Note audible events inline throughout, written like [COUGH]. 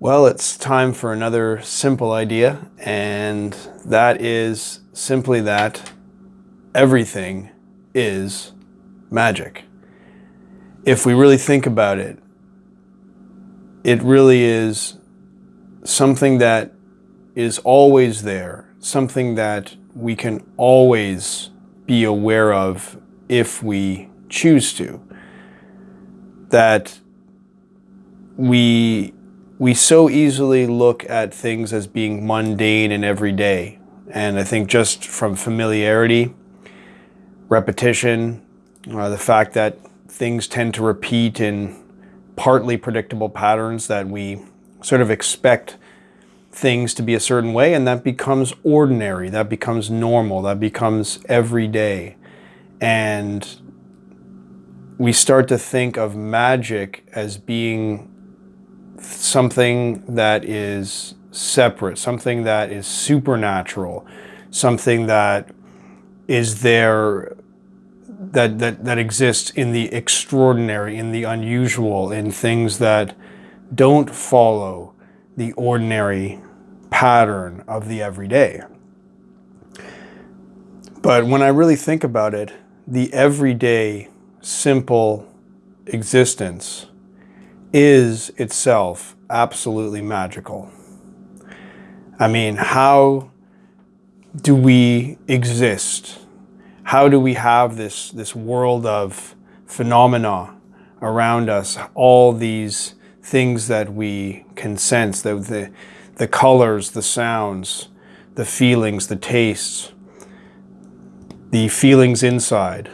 Well, it's time for another simple idea, and that is simply that everything is magic. If we really think about it, it really is something that is always there, something that we can always be aware of if we choose to. That we we so easily look at things as being mundane and everyday. And I think just from familiarity, repetition, uh, the fact that things tend to repeat in partly predictable patterns that we sort of expect things to be a certain way and that becomes ordinary, that becomes normal, that becomes everyday. And we start to think of magic as being something that is separate, something that is supernatural, something that is there that, that, that exists in the extraordinary, in the unusual, in things that don't follow the ordinary pattern of the everyday. But when I really think about it, the everyday, simple existence is itself absolutely magical. I mean, how do we exist? How do we have this, this world of phenomena around us, all these things that we can sense, the, the, the colors, the sounds, the feelings, the tastes, the feelings inside,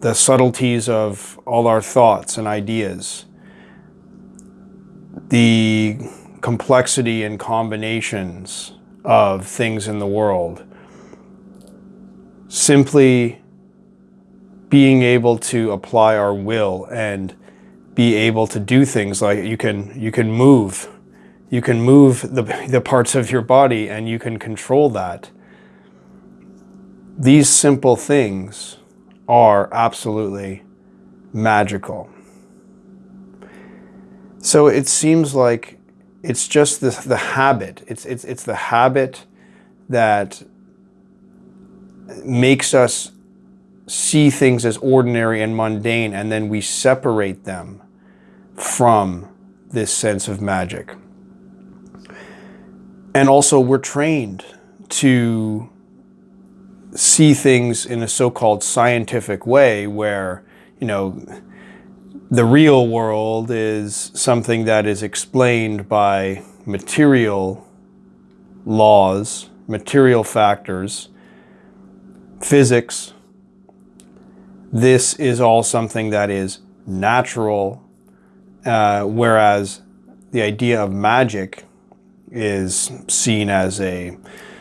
the subtleties of all our thoughts and ideas, the complexity and combinations of things in the world. Simply being able to apply our will and be able to do things like you can you can move you can move the, the parts of your body and you can control that these simple things are absolutely magical so it seems like it's just the, the habit. It's, it's, it's the habit that makes us see things as ordinary and mundane, and then we separate them from this sense of magic. And also we're trained to see things in a so-called scientific way where, you know, the real world is something that is explained by material laws, material factors, physics. This is all something that is natural, uh, whereas the idea of magic is seen as a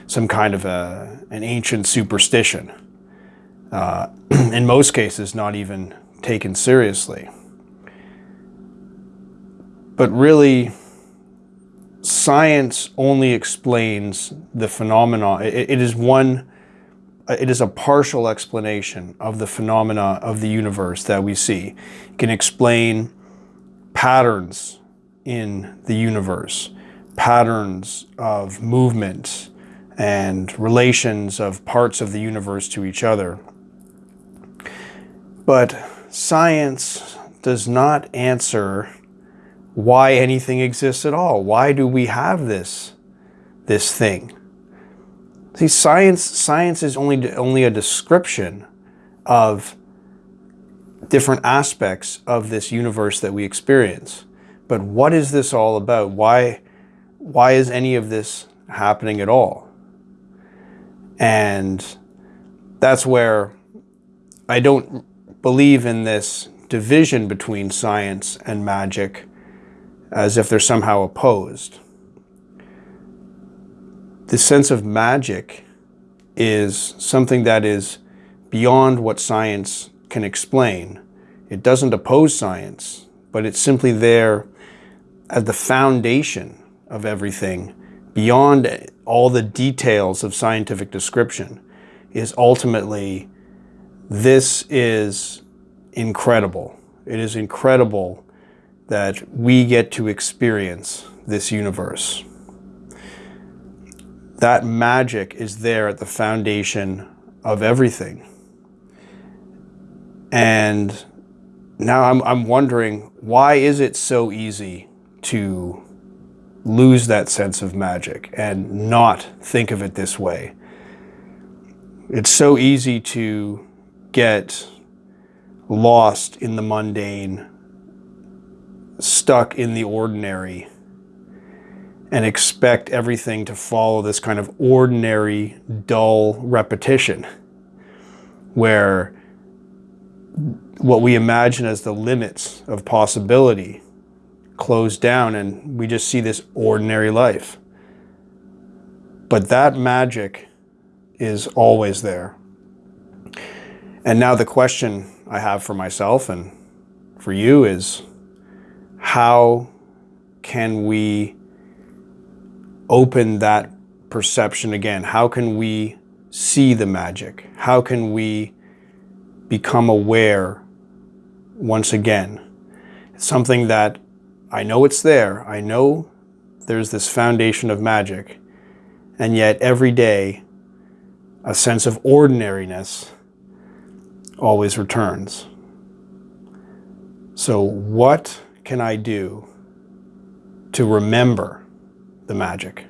some kind of a, an ancient superstition. Uh, [CLEARS THROAT] in most cases, not even taken seriously. But really, science only explains the phenomena. It, it is one, uh, it is a partial explanation of the phenomena of the universe that we see. It can explain patterns in the universe, patterns of movement and relations of parts of the universe to each other. But science does not answer why anything exists at all. Why do we have this, this thing? See, science, science is only, only a description of different aspects of this universe that we experience. But what is this all about? Why, why is any of this happening at all? And that's where I don't believe in this division between science and magic as if they're somehow opposed. The sense of magic is something that is beyond what science can explain. It doesn't oppose science, but it's simply there as the foundation of everything beyond all the details of scientific description is ultimately this is incredible. It is incredible that we get to experience this universe. That magic is there at the foundation of everything. And now I'm, I'm wondering why is it so easy to lose that sense of magic and not think of it this way? It's so easy to get lost in the mundane, stuck in the ordinary, and expect everything to follow this kind of ordinary, dull repetition where what we imagine as the limits of possibility close down and we just see this ordinary life. But that magic is always there. And now the question I have for myself and for you is how can we open that perception again? How can we see the magic? How can we become aware once again? It's something that I know it's there. I know there's this foundation of magic. And yet every day, a sense of ordinariness always returns. So what can I do to remember the magic?